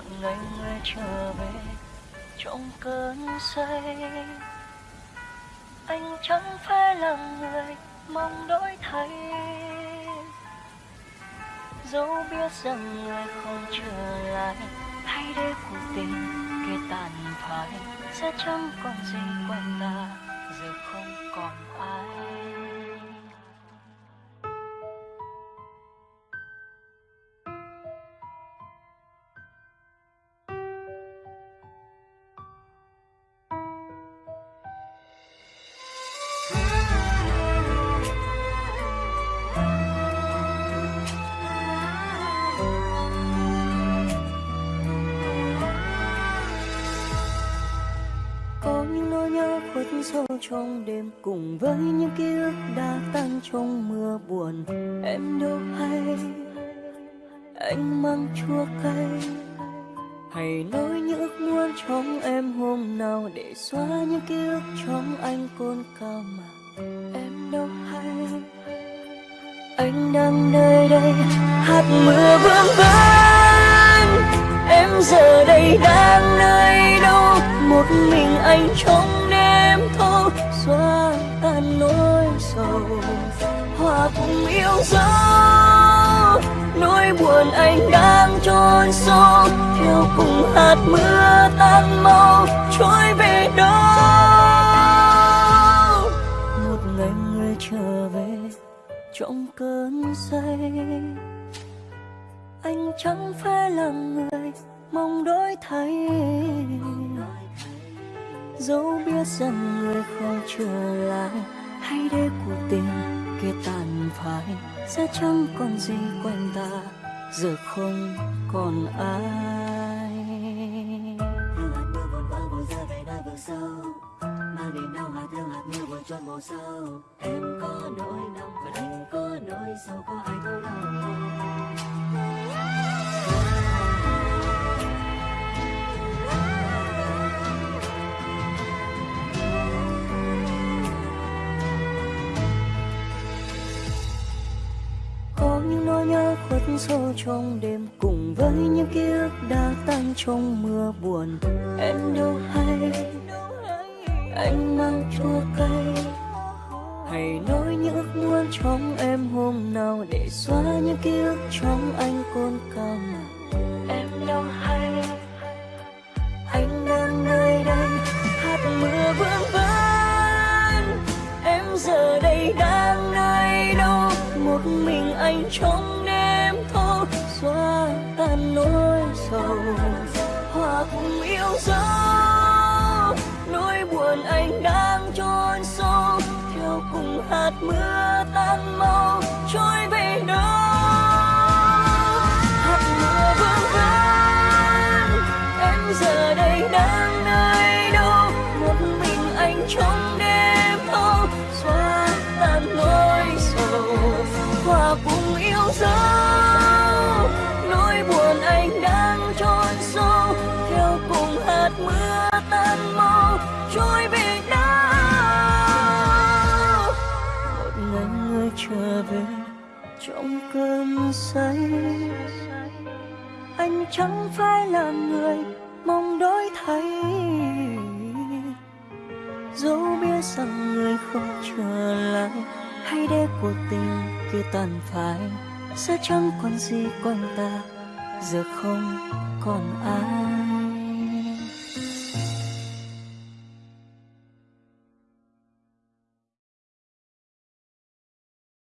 một ngày người trở về, trong cơn say. Anh chẳng phải là người mong đổi thay. Dẫu biết rằng người không trở lại, thay để cuộc tình kia tàn phai, sẽ chẳng còn gì quanh ta. Trong đêm cùng với những ký ức đã tan trong mưa buồn. Em đâu hay, anh mang chua cay. Hãy nói những ước muốn trong em hôm nào để xóa những ký ức trong anh côn cao mà. Em đâu hay, anh đang nơi đây hạt mưa vương vấn em giờ đây đang nơi đâu, một mình anh trong cùng yêu dấu. Nỗi buồn anh đang chôn sâu, theo cùng hạt mưa tan mau trôi về đâu một ngày người trở về, trong cơn say. Anh chẳng phải là người mong đổi thay. Dẫu biết rằng người không trở lại, hãy để cuộc tình kia tàn phai, sẽ chẳng còn gì quanh ta, giờ không còn ai. Hương hạt mưa buồn vỡ buồn rơi về nơi vực sâu Mang niềm đau hạt thương hạt mưa buồn chôn màu sâu Em có nỗi đau còn anh có nỗi sầu, có ai thấu lòng khuất sâu trong đêm cùng với những ký ức đã tan trong mưa buồn. Em đâu hay, anh mang chua cay. Hãy nói những ước muốn trong em hôm nào để xóa những ký ức trong anh côn cao mà. Em đâu hay, anh đang nơi đây, hát mưa vương vấn em giờ đây đang nơi đâu, một mình anh trong xóa tan nỗi sầu. Hòa cùng yêu dấu nỗi buồn anh đang chôn sâu. Theo cùng hạt mưa tan mau, trôi về đâu trở về trong cơn say. Anh chẳng phải là người mong đổi thay. Dẫu biết rằng người không trở lại, hay để cuộc tình kia tàn phai, sẽ chẳng còn gì quanh ta, giờ không còn ai.